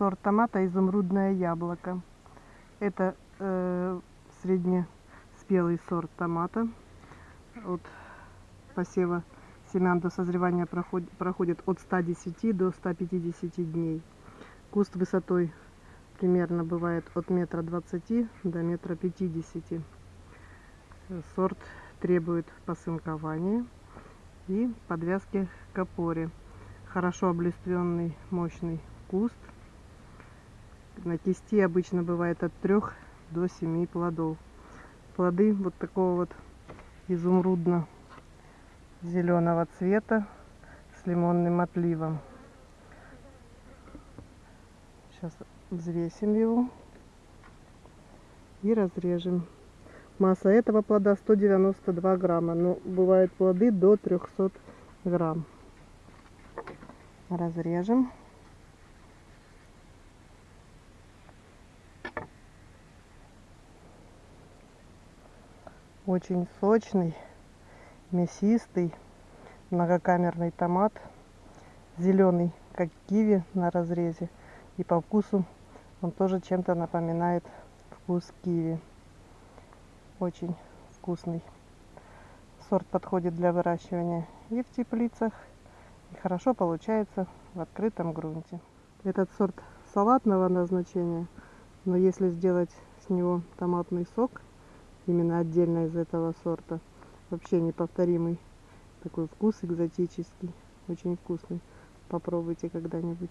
сорт томата изумрудное яблоко. Это э, среднеспелый сорт томата. От посева семян до созревания проходит, проходит от 110 до 150 дней. Куст высотой примерно бывает от метра двадцати до метра пятидесяти. Сорт требует посынкования и подвязки к опоре. Хорошо облиственный мощный куст. На кисти обычно бывает от 3 до 7 плодов. Плоды вот такого вот изумрудно-зеленого цвета с лимонным отливом. Сейчас взвесим его и разрежем. Масса этого плода 192 грамма, но бывают плоды до 300 грамм. Разрежем. Очень сочный, мясистый, многокамерный томат. Зеленый, как киви на разрезе. И по вкусу он тоже чем-то напоминает вкус киви. Очень вкусный. Сорт подходит для выращивания и в теплицах, и хорошо получается в открытом грунте. Этот сорт салатного назначения, но если сделать с него томатный сок, именно отдельно из этого сорта, вообще неповторимый такой вкус экзотический, очень вкусный. Попробуйте когда-нибудь.